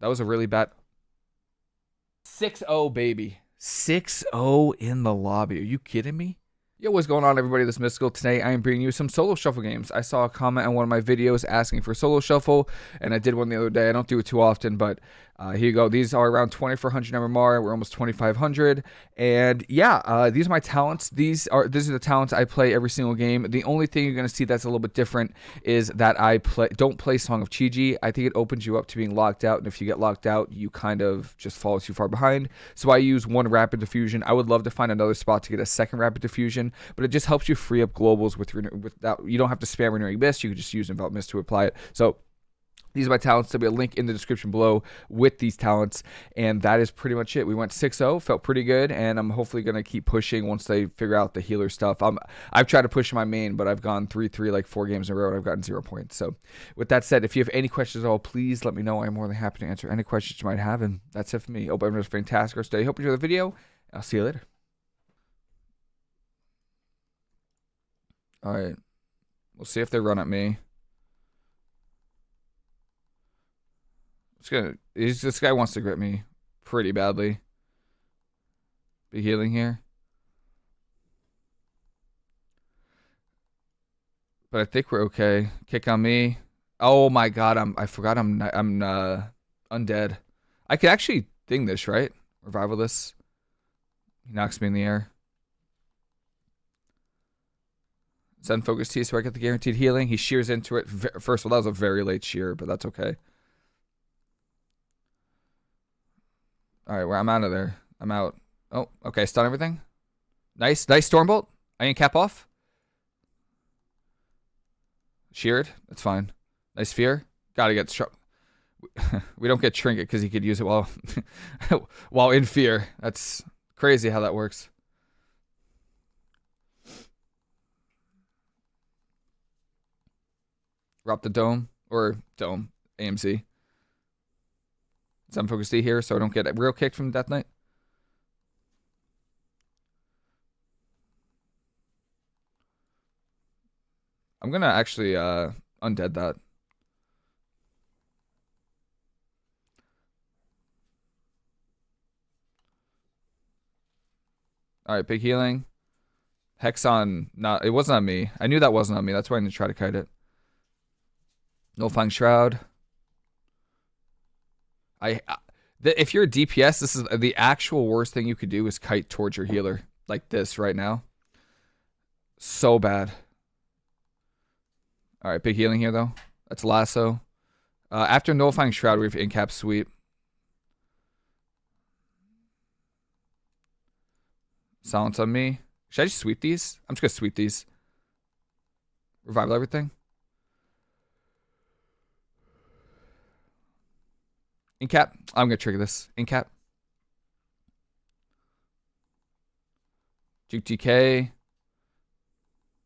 That was a really bad 6-0, baby. 6-0 in the lobby. Are you kidding me? Yo, what's going on, everybody? This is Mystical. Today, I am bringing you some solo shuffle games. I saw a comment on one of my videos asking for solo shuffle, and I did one the other day. I don't do it too often, but uh, here you go. These are around 2400 MMR. We're almost 2500. And yeah, uh, these are my talents. These are these are the talents I play every single game. The only thing you're going to see that's a little bit different is that I play don't play Song of Chi-Ji. I think it opens you up to being locked out, and if you get locked out, you kind of just fall too far behind. So I use one rapid diffusion. I would love to find another spot to get a second rapid diffusion, but it just helps you free up globals with without you don't have to spam renewing mist. You can just use envelop mist to apply it. So these are my talents. There'll be a link in the description below with these talents. And that is pretty much it. We went 6-0, felt pretty good, and I'm hopefully gonna keep pushing once they figure out the healer stuff. I'm I've tried to push my main, but I've gone 3-3 like four games in a row and I've gotten zero points. So with that said, if you have any questions at all, please let me know. I'm more than happy to answer any questions you might have. And that's it for me. Hope everyone's fantastic rest day. Hope you enjoy the video. I'll see you later. Alright. We'll see if they run at me. Gonna. He's, this guy wants to grip me pretty badly. Be healing here. But I think we're okay. Kick on me. Oh my god, I'm. I forgot I'm. I'm uh, undead. I could actually thing this right. Revival this. He knocks me in the air. Thunder Focus Tea, so I get the guaranteed healing. He shears into it. First of all, that was a very late shear, but that's okay. All right, well, I'm out of there. I'm out. Oh, okay. Stun everything. Nice. Nice Stormbolt. I can cap off. Sheared. That's fine. Nice Fear. Gotta get struck. we don't get Trinket because he could use it while while in fear. That's crazy how that works. Drop the dome or dome AMZ. Thunder Focus Tea here so I don't get a real kicked from Death Knight. I'm gonna actually uh, undead that. Alright, big healing. Hex on not it wasn't on me. I knew that wasn't on me. That's why I didn't try to kite it. No Nullifying Shroud. I, if you're a DPS, this is the actual worst thing you could do is kite towards your healer like this right now. So bad. All right, big healing here though. That's lasso. Uh, after nullifying shroud, we have incap sweep. Silence on me. Should I just sweep these? I'm just gonna sweep these. Revival everything. Incap. I'm gonna trigger this. Incap. Juke DK.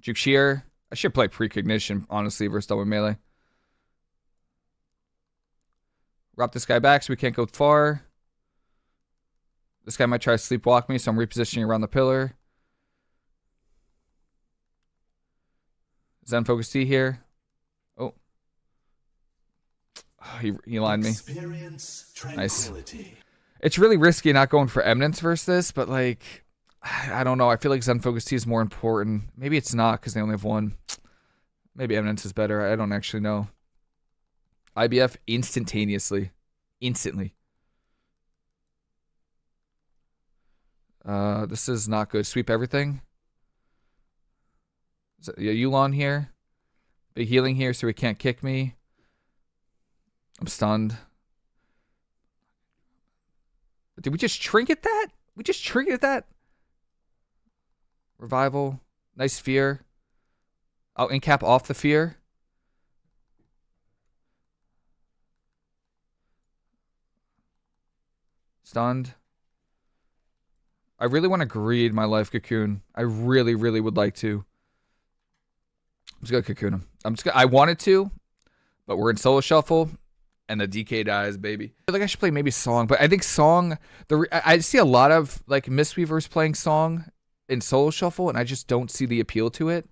Juke Shear. I should play Precognition, honestly, versus double melee. Wrap this guy back so we can't go far. This guy might try to sleepwalk me, so I'm repositioning around the pillar. Thunder Focus Tea here. he, he lined me. Nice. It's really risky not going for Eminence versus this, but like, I don't know. I feel like Thunder Focus Tea is more important. Maybe it's not because they only have one. Maybe Eminence is better. I don't actually know. IBF instantaneously. Instantly. Uh, this is not good. Sweep everything. Is it, yeah, Yu'lon here. Big healing here so he can't kick me. I'm stunned. Did we just trinket that? We just trinketed that? Revival. Nice fear. Oh, incap off the fear. Stunned. I really want to greed my life cocoon. I really, really would like to. I'm just gonna cocoon him. I'm just gonna, I wanted to, but we're in solo shuffle and the DK dies, baby. I like I should play maybe Song, but I think Song. The I see a lot of like Mistweavers playing Song in solo shuffle, and I just don't see the appeal to it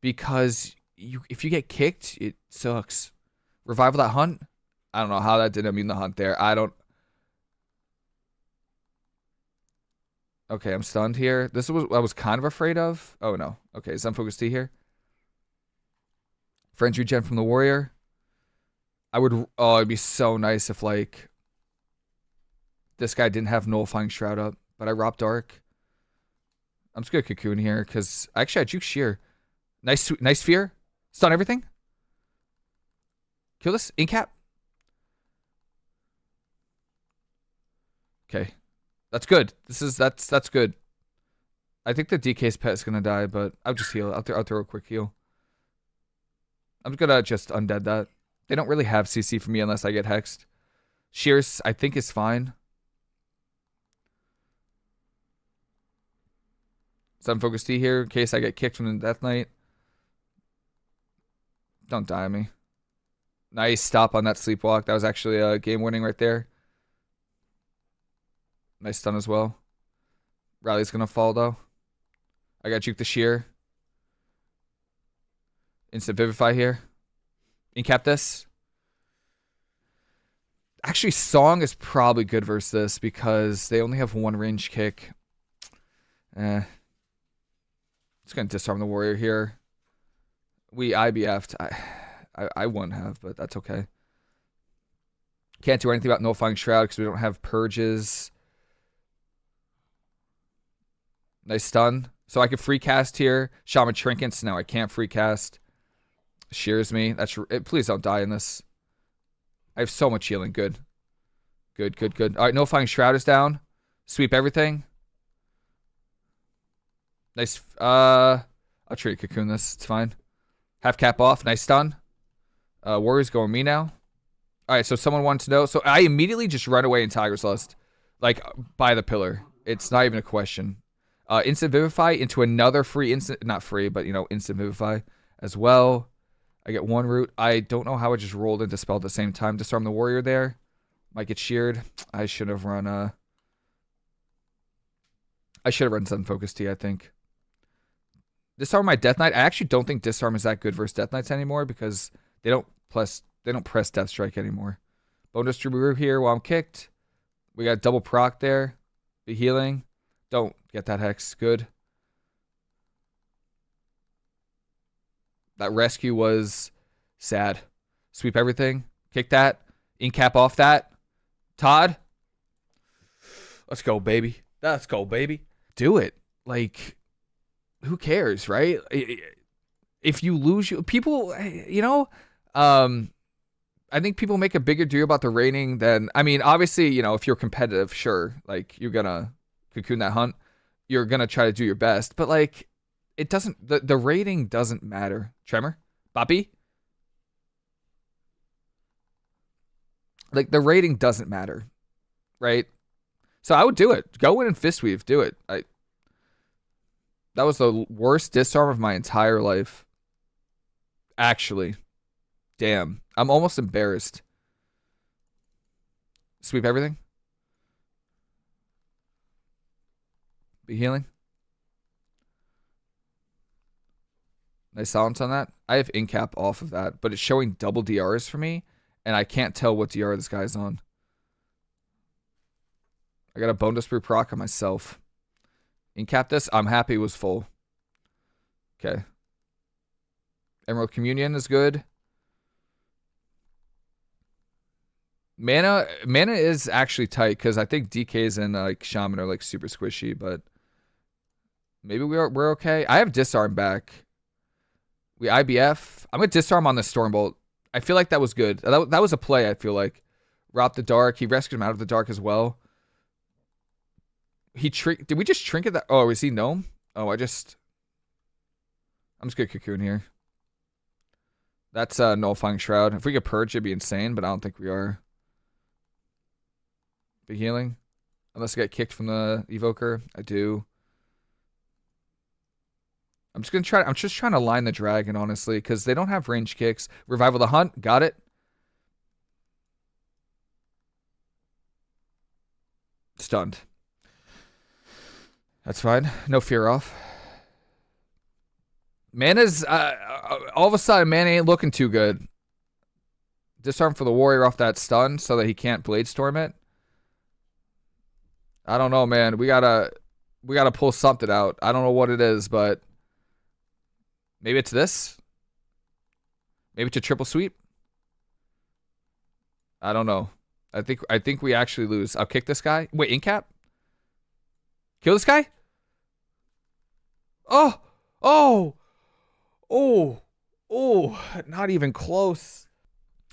because you if you get kicked, it sucks. Revival that hunt. I don't know how that didn't mean the hunt there. I don't. Okay, I'm stunned here. This was I was kind of afraid of. Oh no. Okay, Thunder Focus Tea here. French regen from the warrior. I would. Oh, it'd be so nice if like this guy didn't have nullifying shroud up, but I robbed dark. I'm just gonna cocoon here because actually I juke sheer. Nice, nice fear. Stun everything. Kill this. Incap. Okay. That's good. This is that's that's good. I think the DK's pet is gonna die, but I'll just heal. I'll, th I'll throw a quick heal. I'm gonna just undead that. They don't really have CC for me unless I get hexed. Shears, I think, is fine. Thunder Focus Tea here in case I get kicked from the Death Knight. Don't die on me. Nice stop on that sleepwalk. That was actually a game winning right there. Nice stun as well. Rally's gonna fall though. I got juke the sheer. Instant vivify here. Incap this. Actually, Song is probably good versus this because they only have one range kick. Eh. Just gonna disarm the warrior here. We IBF'd. I, I, I wouldn't have, but that's okay. Can't do anything about nullifying shroud because we don't have purges. Nice stun. So I could free cast here. Shaman Trinkets. Now I can't free cast. Shears me. That's Please don't die in this. I have so much healing. Good. Good, good, good. All right, nullifying shroud is down. Sweep everything. Nice. Uh, I'll treat cocoon this. It's fine. Half cap off. Nice stun. Uh, Warriors going me now. All right, so someone wanted to know. So I immediately just run away in Tiger's Lust, like by the pillar. It's not even a question. Uh, instant Vivify into another free instant, not free, but you know, instant Vivify as well. I get one root. I don't know how I just rolled into spell at the same time. Disarm the warrior there. Might get sheared. I should have run uh I should have run Thunder Focus Tea, I think. Disarm my Death Knight. I actually don't think Disarm is that good versus Death Knights anymore because they don't plus they don't press Death Strike anymore. Bone Dust Brew here while I'm kicked. We got double proc there. Be healing. Don't get that hex. Good. That rescue was sad. Sweep everything. Kick that. Incap off that. Todd. Let's go, baby. Let's go, baby. Do it. Like, who cares, right? If you lose, you people, you know, um, I think people make a bigger deal about the rating than. I mean, obviously, you know, if you're competitive, sure, like you're gonna cocoon that hunt, you're gonna try to do your best. But like, it doesn't. The the rating doesn't matter. Tremor, Bobby. Like the rating doesn't matter, right? So I would do it. Go in and fist weave. Do it. I. That was the worst disarm of my entire life. Actually. Damn. I'm almost embarrassed. Sweep everything. Be healing. Nice silence on that. I have incap off of that, but it's showing double DRs for me, and I can't tell what DR this guy's on. I got a bonus brew proc on myself. Incap this. I'm happy it was full. Okay. Emerald Communion is good. Mana mana is actually tight because I think DKs and like Shaman are like super squishy, but maybe we are we're okay. I have disarm back. We IBF. I'm gonna disarm on the Stormbolt. I feel like that was good. That, that was a play. I feel like Rob the Dark. He rescued him out of the dark as well. He trick. Did we just trinket that? Oh, is he gnome? Oh, I just. I'm just gonna cocoon here. That's uh, nullifying shroud. If we could purge, it'd be insane, but I don't think we are. Big healing, unless I get kicked from the evoker. I do. I'm just gonna try. I'm just trying to line the dragon, honestly, because they don't have range kicks. Revival the hunt. Got it. Stunned. That's fine. No fear off. Mana's uh, uh, all of a sudden, man ain't looking too good. disarm for the warrior off that stun so that he can't blade storm it. I don't know, man. We gotta we gotta pull something out. I don't know what it is, but maybe it's this. Maybe it's a triple sweep. I don't know. I think I think we actually lose. I'll kick this guy. Wait, incap? Kill this guy? Oh! Oh! Oh! Oh! Not even close.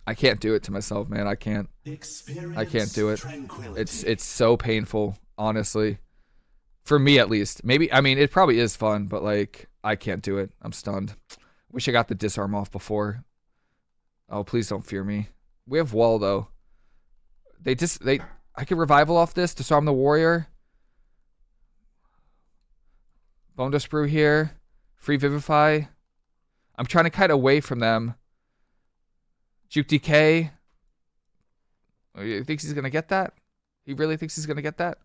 I can't do it to myself, man. I can't. I can't do it. It's it's so painful, honestly. For me at least. Maybe I mean it probably is fun, but like I can't do it. I'm stunned. Wish I got the disarm off before. Oh, please don't fear me. We have wall though. They just they I can revival off this, disarm the warrior. Bone Dust Brew here. Free Vivify. I'm trying to kite away from them. Juke DK. Oh, thinks he's gonna get that? He really thinks he's gonna get that?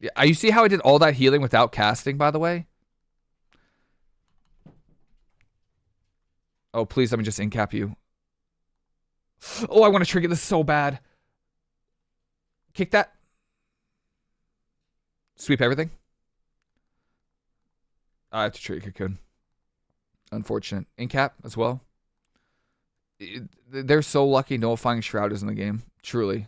Yeah, you see how I did all that healing without casting, by the way? Oh, please let me just incap you. Oh, I want to trigger this so bad. Kick that. Sweep everything. I have to trigger Cocoon. Unfortunate. Incap as well they're so lucky Nullifying Shroud is in the game. Truly.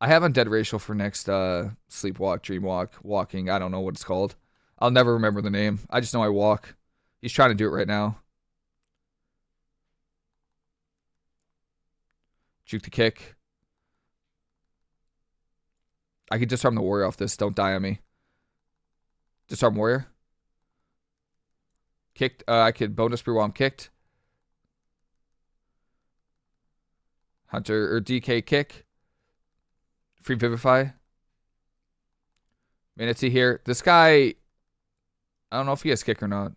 I have Undead Racial for next uh, Sleepwalk, Dreamwalk, Walking. I don't know what it's called. I'll never remember the name. I just know I walk. He's trying to do it right now. Juke the kick. I could disarm the warrior off this. Don't die on me. Disarm warrior. Kicked. Uh, I could bonus brew while I'm kicked. Hunter or DK kick. Free Vivify. Mana Tea here. This guy, I don't know if he has kick or not.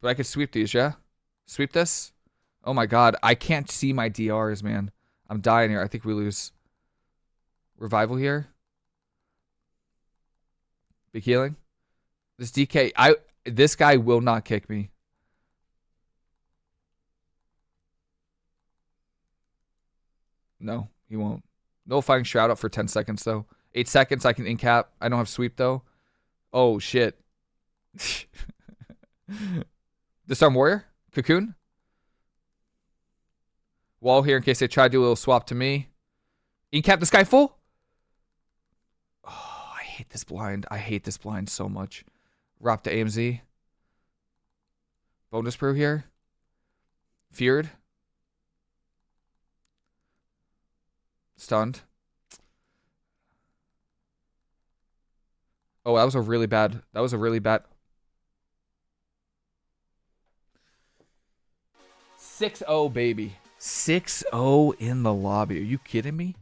But I could sweep these, yeah? Sweep this? Oh my god, I can't see my DRs, man. I'm dying here. I think we lose. Revival here. Big healing. This DK, I this guy will not kick me. No, he won't. Nullifying Shroud up for 10 seconds, though. 8 seconds, I can incap. I don't have sweep, though. Oh, shit. Disarm Warrior? Cocoon? Wall here in case they try to do a little swap to me. Incap this guy full? Oh, I hate this blind. I hate this blind so much. Rop to AMZ. Bonus brew here. Feared. Stunned. Oh, that was a really bad. That was a really bad. 6-0, baby. 6-0 in the lobby. Are you kidding me?